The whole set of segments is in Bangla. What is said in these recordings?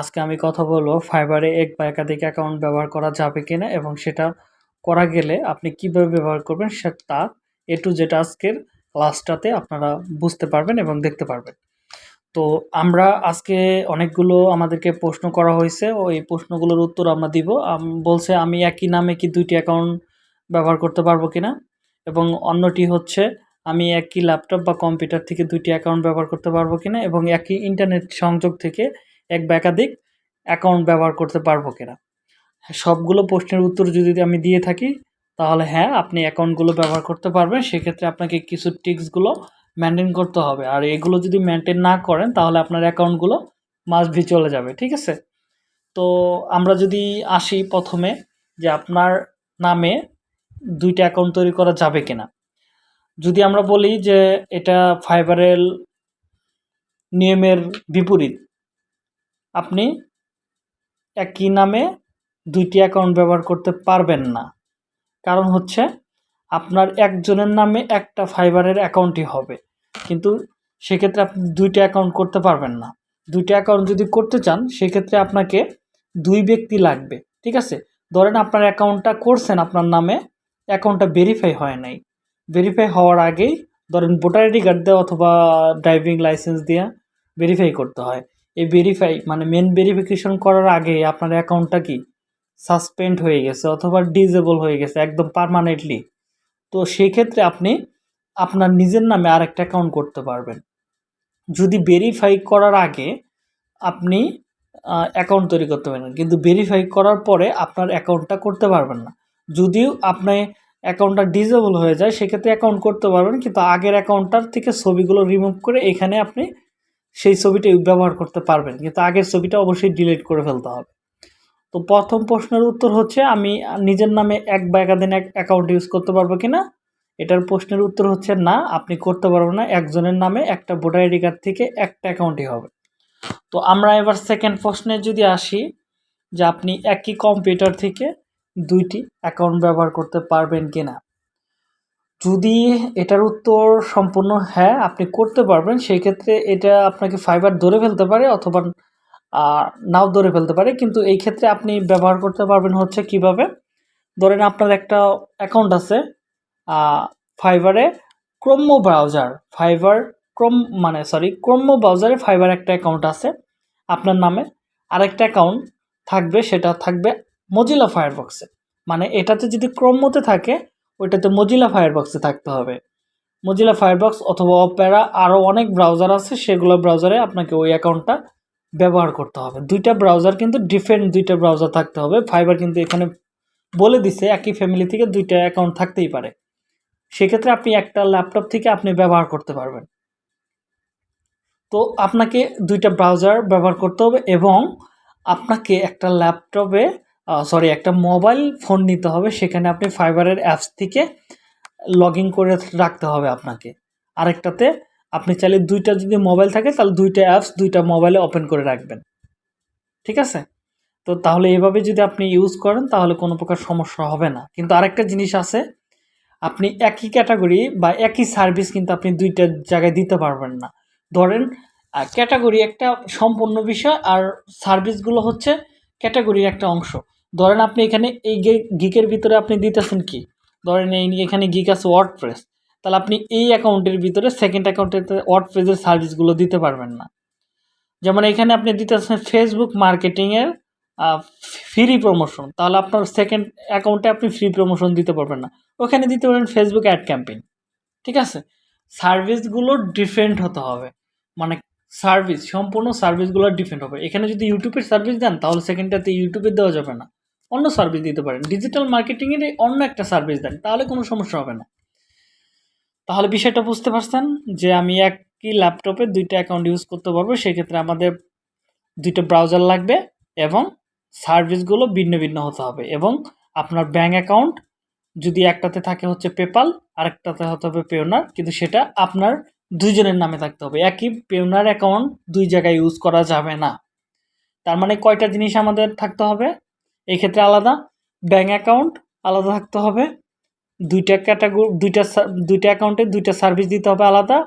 আজকে আমি কথা বলব ফাইবারে এক বা একাধিক অ্যাকাউন্ট ব্যবহার করা যাবে কিনা এবং সেটা করা গেলে আপনি কীভাবে ব্যবহার করবেন সে তা এ টু জেড আজকের ক্লাসটাতে আপনারা বুঝতে পারবেন এবং দেখতে পারবেন। তো আমরা আজকে অনেকগুলো আমাদেরকে প্রশ্ন করা হয়েছে ও এই প্রশ্নগুলোর উত্তর আমরা দিব। বলছে আমি একই নামে কি দুইটি অ্যাকাউন্ট ব্যবহার করতে পারব কিনা? এবং অন্যটি হচ্ছে, আমি একই ল্যাপটপ বা কম্পিউটার থেকে দুইটি অ্যাকাউন্ট ব্যবহার করতে পারব কিনা? এবং একই ইন্টারনেট সংযোগ থেকে এক বা একাধিক অ্যাকাউন্ট ব্যবহার করতে পারব কিনা? সবগুলো প্রশ্নের উত্তর যদি আমি দিয়ে থাকি, তাহলে হ্যাঁ আপনি অ্যাকাউন্টগুলো ব্যবহার করতে পারবেন। সেক্ষেত্রে আপনাকে কিছু টিক্সগুলো মেনটেন করতে হবে। আর এগুলো যদি মেনটেন না করেন, তাহলে আপনার অ্যাকাউন্টগুলো মাস ভি চলে যাবে, ঠিক আছে? তো আমরা যদি আসি প্রথমে যে আপনার নামে দুইটা অ্যাকাউন্ট তৈরি করা যাবে কিনা। যদি আমরা বলি যে এটা ফাইবারেল নিয়মের বিপরীত আপনি একই নামে দুইটি অ্যাকাউন্ট ব্যবহার করতে পারবেন না। কারণ হচ্ছে আপনার একজনের নামে একটা ফাইবারের অ্যাকাউন্টই হবে। কিন্তু সেক্ষেত্রে আপনি দুইটা অ্যাকাউন্ট করতে পারবেন না। দুইটা অ্যাকাউন্ট যদি করতে চান, সেক্ষেত্রে আপনাকে দুই ব্যক্তি লাগবে, ঠিক আছে? ধরেন আপনার অ্যাকাউন্টটা করছেন, আপনার নামে অ্যাকাউন্টটা ভেরিফাই হয় নাই। ভেরিফাই হওয়ার আগেই ধরেন ভোটার আইডি কার্ড দেওয়া অথবা ড্রাইভিং লাইসেন্স দিয়ে ভেরিফাই করতে হয়। এই ভেরিফাই মানে মেন ভেরিফিকেশন করার আগে আপনার অ্যাকাউন্টটা কি সাসপেন্ড হয়ে গেছে অথবা ডিজেবল হয়ে গেছে একদম পারমানেন্টলি তো সেই ক্ষেত্রে আপনি আপনার নিজের নামে আরেকটা অ্যাকাউন্ট করতে পারবেন। যদি ভেরিফাই করার আগে আপনি অ্যাকাউন্ট তৈরি করতে পারেন কিন্তু ভেরিফাই করার পরে আপনার অ্যাকাউন্টটা করতে পারবেন না। যদিও আপনি অ্যাকাউন্টটা ডিজেবল হয়ে যায়, সেক্ষেত্রে অ্যাকাউন্ট করতে পারবেন, কিন্তু আগের অ্যাকাউন্টটার থেকে ছবিগুলো রিমুভ করে এখানে আপনি সেই ছবিটি ব্যবহার করতে পারবেন। কিন্তু আগের ছবিটা অবশ্যই ডিলিট করে ফেলতে হবে। তো প্রথম প্রশ্নের উত্তর হচ্ছে, আমি নিজের নামে এক বা একাধিন এক অ্যাকাউন্ট ইউজ করতে পারব কি না এটার প্রশ্নের উত্তর হচ্ছে, না, আপনি করতে পারবেন না। একজনের নামে একটা ভোটার আইডি কার্ড থেকে একটা অ্যাকাউন্টই হবে। তো আমরা এবার সেকেন্ড প্রশ্নে যদি আসি, যে আপনি একই কম্পিউটার থেকে দুইটি অ্যাকাউন্ট ব্যবহার করতে পারবেন কি না যদি এটার উত্তর সম্পূর্ণ হ্যাঁ আপনি করতে পারবেন সেই ক্ষেত্রে এটা আপনাকে ফাইবার ধরে ফেলতে পারে অথবা নাও ধরে ফেলতে পারে। কিন্তু এই ক্ষেত্রে আপনি ব্যবহার করতে পারবেন হচ্ছে কীভাবে? ধরেন আপনার একটা অ্যাকাউন্ট আছে ফাইবারে ক্রোম্য ব্রাউজার ফাইবার ক্রম মানে সরি ক্রোম্য ব্রাউজারে ফাইবার একটা অ্যাকাউন্ট আছে, আপনার নামে আরেকটা অ্যাকাউন্ট থাকবে, সেটা থাকবে মজিলা ফায়ারবক্সে মানে এটাতে যদি ক্রোম্যতে থাকে ওইটাতে মজিলা ফায়ারবক্সে থাকতে হবে। মজিলা ফায়ারবক্স অথবা অপেরা আরও অনেক ব্রাউজার আছে, সেগুলো ব্রাউজারে আপনাকে ওই অ্যাকাউন্টটা ব্যবহার করতে হবে। দুইটা ব্রাউজার কিন্তু ডিফারেন্ট দুইটা ব্রাউজার থাকতে হবে। ফাইবার কিন্তু এখানে বলে দিছে, একই ফ্যামিলি থেকে দুইটা অ্যাকাউন্ট থাকতেই পারে। সেক্ষেত্রে আপনি একটা ল্যাপটপ থেকে আপনি ব্যবহার করতে পারবেন। তো আপনাকে দুইটা ব্রাউজার ব্যবহার করতে হবে এবং আপনাকে একটা ল্যাপটপে সরি একটা মোবাইল ফোন নিতে হবে, সেখানে আপনি ফাইবারের অ্যাপস থেকে লগ করে রাখতে হবে আপনাকে। আরেকটাতে, আপনি চাইলে দুইটা যদি মোবাইল থাকে, তাহলে দুইটা অ্যাপস দুইটা মোবাইলে ওপেন করে রাখবেন। ঠিক আছে? তো তাহলে এভাবে যদি আপনি ইউজ করেন, তাহলে কোনো প্রকার সমস্যা হবে না। কিন্তু আরেকটা জিনিস আছে, আপনি একই ক্যাটাগরি বা একই সার্ভিস কিন্তু আপনি দুইটা জায়গায় দিতে পারবেন না। ধরেন ক্যাটাগরি একটা সম্পূর্ণ বিষয় আর সার্ভিসগুলো হচ্ছে ক্যাটাগরির একটা অংশ। ধরেন আপনি এখানে এই গিকের ভিতরে আপনি দিতেছেন কি? ধরেন এই এখানে গিক আছে ওয়ার্ড প্রেস তাহলে আপনি এই অ্যাকাউন্টের ভিতরে সেকেন্ড অ্যাকাউন্টের ওয়ার্ড প্রেসের সার্ভিসগুলো দিতে পারবেন না। যেমন এখানে আপনি দিতেছেন ফেসবুক মার্কেটিংয়ের ফ্রি প্রমোশন তাহলে আপনার সেকেন্ড অ্যাকাউন্টে আপনি ফ্রি প্রমোশন দিতে পারবেন না। ওখানে দিতে পারেন ফেসবুক অ্যাড ক্যাম্পেইন ঠিক আছে? সার্ভিসগুলো ডিফারেন্ট হতে হবে। মানে সার্ভিস সম্পূর্ণ সার্ভিসগুলো ডিফারেন্ট হবে। এখানে যদি ইউটিউবের সার্ভিস দেন, তাহলে সেকেন্ডটাতে ইউটিউবে দেওয়া যাবে না। অন্য সার্ভিস দিতে পারেন। ডিজিটাল মার্কেটিংয়ের অন্য একটা সার্ভিস দেন, তাহলে কোনো সমস্যা হবে না। তাহলে বিষয়টা বুঝতে পারছেন যে আমি একই ল্যাপটপে দুইটা অ্যাকাউন্ট ইউজ করতে পারব, সেক্ষেত্রে আমাদের দুইটা ব্রাউজার লাগবে এবং সার্ভিসগুলো ভিন্ন ভিন্ন হতে হবে এবং আপনার ব্যাঙ্ক অ্যাকাউন্ট যদি একটাতে থাকে হচ্ছে পেপাল আরেকটাতে হতে হবে পেওনার কিন্তু সেটা আপনার দুইজনের নামে থাকতে হবে। একই পেওনার অ্যাকাউন্ট দুই জায়গায় ইউজ করা যাবে না। তার মানে কয়টা জিনিস আমাদের থাকতে হবে? এই ক্ষেত্রে আলাদা। ব্যাঙ্ক অ্যাকাউন্ট আলাদা থাকতে হবে। দুইটা ক্যাটাগরি দুইটা দুইটা অ্যাকাউন্টে দুইটা সার্ভিস দিতে হবে আলাদা।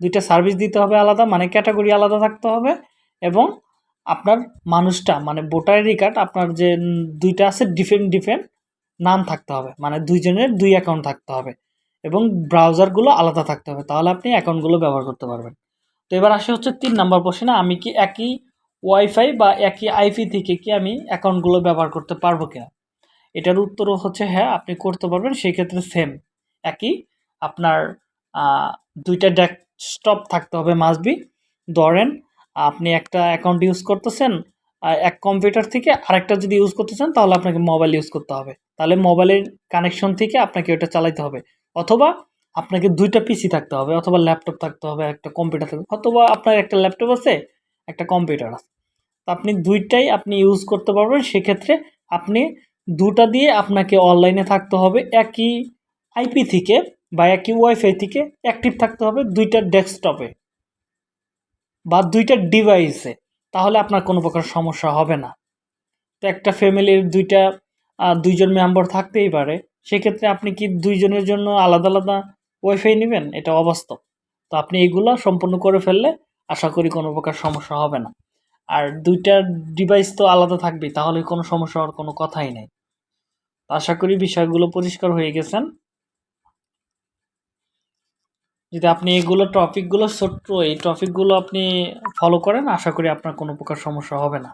দুইটা সার্ভিস দিতে হবে আলাদা মানে ক্যাটাগরি আলাদা থাকতে হবে এবং আপনার মানুষটা মানে ভোটার আইডি কার্ড আপনার যে দুইটা আছে ডিফারেন্ট ডিফারেন্ট নাম থাকতে হবে। মানে দুইজনের দুই অ্যাকাউন্ট থাকতে হবে এবং ব্রাউজারগুলো আলাদা থাকতে হবে। তাহলে আপনি অ্যাকাউন্টগুলো ব্যবহার করতে পারবেন। তো এবার আসে হচ্ছে তিন নাম্বার প্রশ্নে আমি কি একই ওয়াইফাই বা একই আইপি থেকে কি আমি অ্যাকাউন্টগুলো ব্যবহার করতে পারব কিনা? এটার উত্তরও হচ্ছে হ্যাঁ আপনি করতে পারবেন সেই ক্ষেত্রে সেম একই। আপনার দুইটা ডেস্কটপ থাকতে হবে মাসবি ধরেন, আপনি একটা অ্যাকাউন্ট ইউজ করতেছেন এক কম্পিউটার থেকে আরেকটা যদি ইউজ করতেছেন তাহলে আপনাকে মোবাইল ইউজ করতে হবে। তাহলে মোবাইলের কানেকশন থেকে আপনাকে ওটা চালাতে হবে। অথবা আপনাকে দুইটা পিসি থাকতে হবে, অথবা ল্যাপটপ থাকতে হবে, একটা কম্পিউটার থাকবে অথবা আপনার একটা ল্যাপটপ আছে একটা কম্পিউটার আছে। তো আপনি দুইটাই আপনি ইউজ করতে পারবেন, সেক্ষেত্রে আপনি দুটা দিয়ে আপনাকে অনলাইনে থাকতে হবে, একই আইপি থেকে বা একই ওয়াইফাই থেকে অ্যাক্টিভ থাকতে হবে দুইটা ডেস্কটপে বা দুইটা ডিভাইসে তাহলে আপনার কোনো প্রকার সমস্যা হবে না। তো একটা ফ্যামিলির দুইটা দুইজন মেম্বার থাকতেই পারে। সেক্ষেত্রে আপনি কি দুইজনের জন্য আলাদা আলাদা ওয়াইফাই নেবেন? এটা অবাস্তব। তো আপনি এগুলো সম্পূর্ণ করে ফেললে আশা করি কোনো প্রকার সমস্যা হবে না। আর দুইটা ডিভাইস তো আলাদা থাকবেই, তাহলে কোনো সমস্যা হওয়ার কোনো কথাই নেই। আশা করি বিষয়গুলো পরিষ্কার হয়ে গেছেন। যদি আপনি এগুলো টপিকগুলো ছোট্ট, এই টপিকগুলো আপনি ফলো করেন, আশা করি আপনার কোনো প্রকার সমস্যা হবে না।